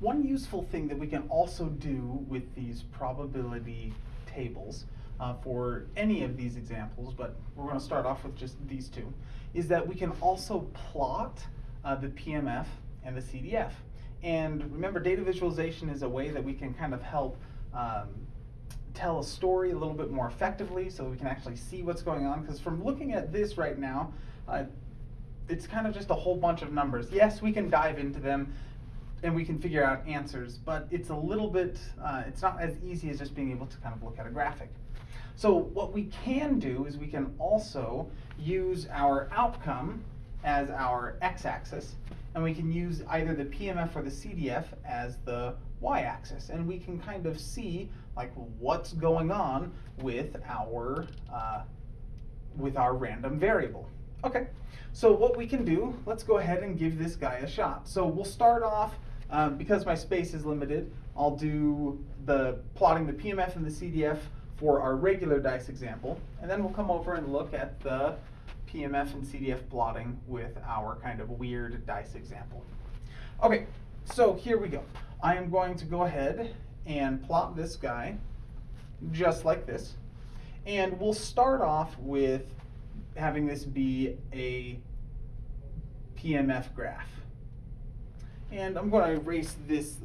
one useful thing that we can also do with these probability tables uh, for any of these examples, but we're going to start off with just these two, is that we can also plot uh, the PMF and the CDF. And remember, data visualization is a way that we can kind of help um, tell a story a little bit more effectively so we can actually see what's going on. Because from looking at this right now, uh, it's kind of just a whole bunch of numbers. Yes, we can dive into them and we can figure out answers, but it's a little bit, uh, it's not as easy as just being able to kind of look at a graphic. So what we can do is we can also use our outcome as our x-axis, and we can use either the PMF or the CDF as the y-axis, and we can kind of see like what's going on with our uh, with our random variable. Okay, so what we can do, let's go ahead and give this guy a shot. So we'll start off, um, because my space is limited, I'll do the plotting the PMF and the CDF for our regular dice example, and then we'll come over and look at the PMF and CDF plotting with our kind of weird dice example. Okay, so here we go. I am going to go ahead and plot this guy just like this. And we'll start off with having this be a PMF graph. And I'm going to erase this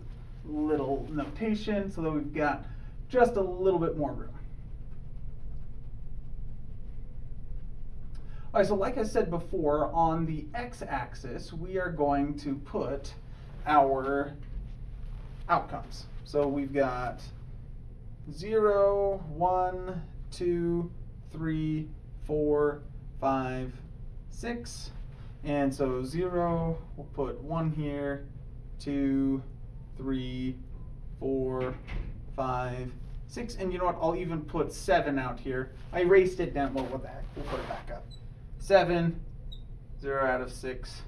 little notation so that we've got just a little bit more room. All right, so like I said before, on the x-axis, we are going to put our outcomes. So we've got 0, 1, 2, 3, 4, 5, 6. And so 0, we'll put 1 here, 2, 3, 4, 5, 6. And you know what? I'll even put 7 out here. I erased it down. Well, what the heck? We'll put it back up. Seven, zero out of 6,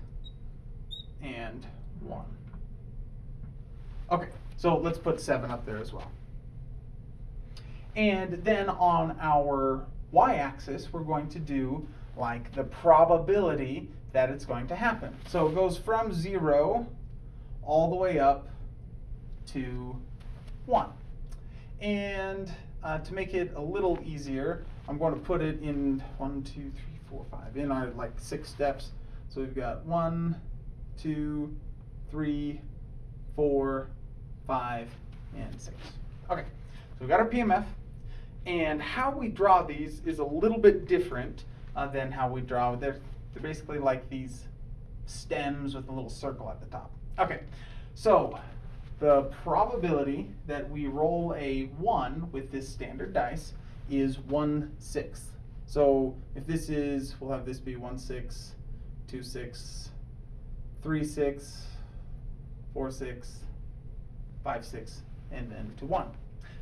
and 1. Okay, so let's put 7 up there as well. And then on our y-axis, we're going to do like the probability that it's going to happen. So it goes from 0 all the way up to 1. And uh, to make it a little easier, I'm going to put it in 1, 2, 3, 4, 5, in our like six steps. So we've got 1, 2, 3, 4, 5, and 6. Okay, so we've got our PMF, and how we draw these is a little bit different uh, than how we draw. They're, they're basically like these stems with a little circle at the top. Okay, so the probability that we roll a 1 with this standard dice is 1 sixth. So if this is, we'll have this be 1 6, 2 6, 3 6, 4 6, 5 6, and then to 1.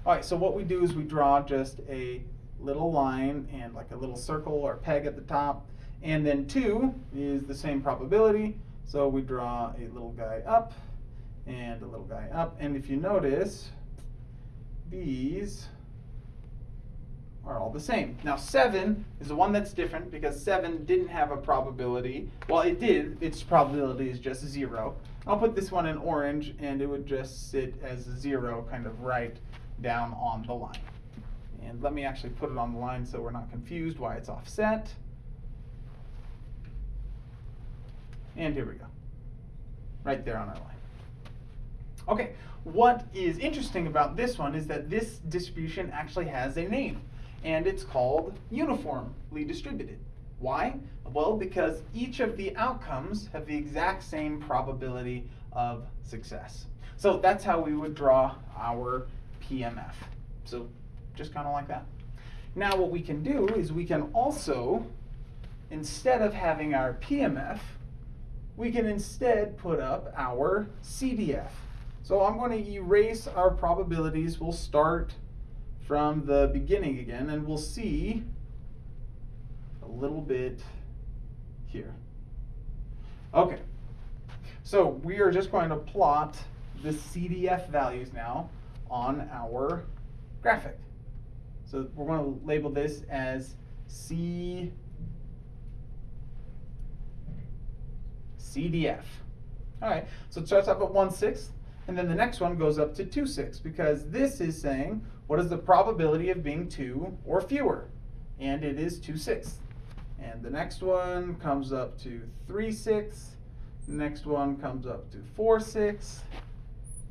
All right, so what we do is we draw just a little line and like a little circle or peg at the top. And then 2 is the same probability. So we draw a little guy up and a little guy up. And if you notice, these are all the same. Now 7 is the one that's different because 7 didn't have a probability. Well, it did. Its probability is just 0. I'll put this one in orange and it would just sit as 0 kind of right down on the line. And let me actually put it on the line so we're not confused why it's offset. And here we go. Right there on our line. Okay, what is interesting about this one is that this distribution actually has a name and it's called uniformly distributed. Why? Well, because each of the outcomes have the exact same probability of success. So that's how we would draw our PMF. So just kind of like that. Now what we can do is we can also, instead of having our PMF, we can instead put up our CDF. So I'm going to erase our probabilities. We'll start from the beginning again, and we'll see a little bit here. Okay, so we are just going to plot the CDF values now on our graphic. So we're going to label this as C CDF. All right, so it starts off at 1 6th, And then the next one goes up to 2 6 because this is saying what is the probability of being 2 or fewer? And it is 2 6. And the next one comes up to 3 6. Next one comes up to 4 6.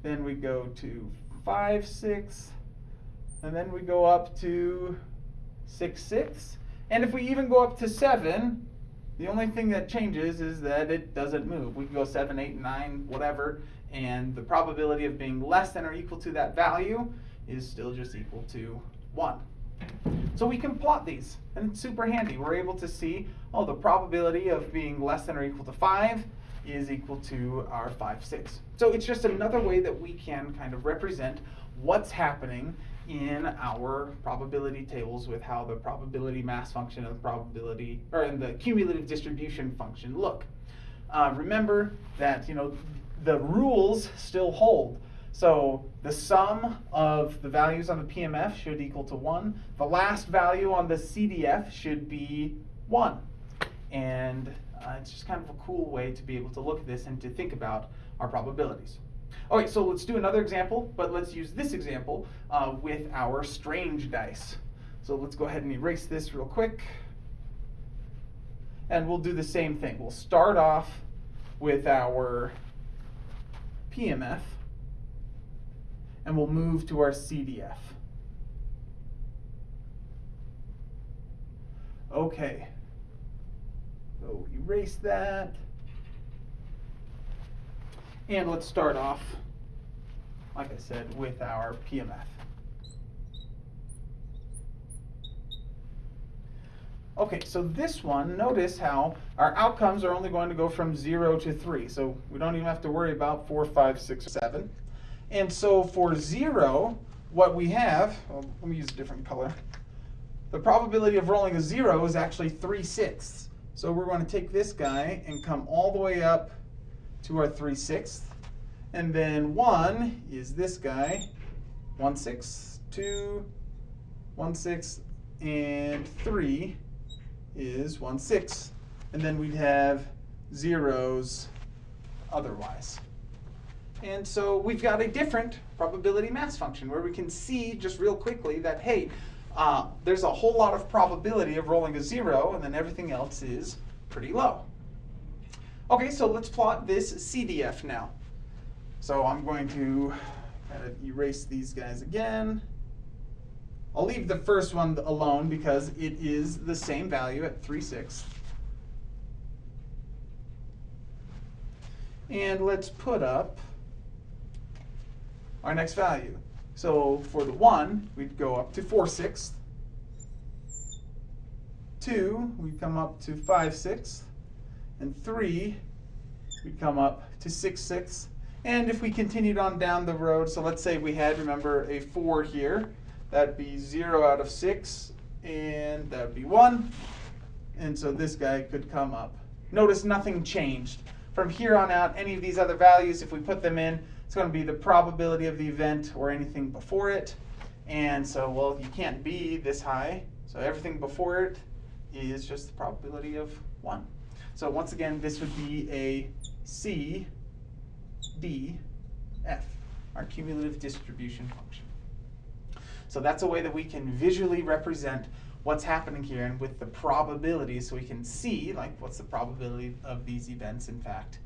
Then we go to 5 6. And then we go up to 6 6. And if we even go up to 7, the only thing that changes is that it doesn't move. We can go 7, 8, 9, whatever, and the probability of being less than or equal to that value is still just equal to 1. So we can plot these, and it's super handy. We're able to see, oh, the probability of being less than or equal to 5 is equal to our 5, 6. So it's just another way that we can kind of represent what's happening in our probability tables with how the probability mass function and the probability, or in the cumulative distribution function look. Uh, remember that, you know, the rules still hold. So the sum of the values on the PMF should equal to 1. The last value on the CDF should be 1. And uh, it's just kind of a cool way to be able to look at this and to think about our probabilities. Okay, so let's do another example, but let's use this example uh, with our strange dice. So let's go ahead and erase this real quick. And we'll do the same thing. We'll start off with our PMF, and we'll move to our CDF. Okay, so erase that. And let's start off, like I said, with our PMF. Okay, so this one, notice how our outcomes are only going to go from 0 to 3. So we don't even have to worry about 4, 5, 6, 7. And so for 0, what we have, well, let me use a different color. The probability of rolling a 0 is actually 3 sixths. So we're going to take this guy and come all the way up to our 3 sixths. And then 1 is this guy, 1 sixth, 2, 1 sixth, and 3 is 1 sixth. And then we'd have zeros otherwise. And so we've got a different probability mass function where we can see just real quickly that, hey, uh, there's a whole lot of probability of rolling a zero and then everything else is pretty low. Okay, so let's plot this CDF now. So I'm going to kind of erase these guys again. I'll leave the first one alone because it is the same value at 3 sixths. And let's put up our next value. So for the 1, we'd go up to 4 sixths. 2, we come up to 5 sixths. And 3, we'd come up to 6 sixths. And if we continued on down the road, so let's say we had, remember, a 4 here, that'd be 0 out of 6, and that'd be 1. And so this guy could come up. Notice nothing changed. From here on out, any of these other values, if we put them in, it's going to be the probability of the event or anything before it. And so, well, you can't be this high. So everything before it is just the probability of 1. So once again, this would be a C, D, F, our cumulative distribution function. So that's a way that we can visually represent what's happening here and with the probability so we can see like what's the probability of these events in fact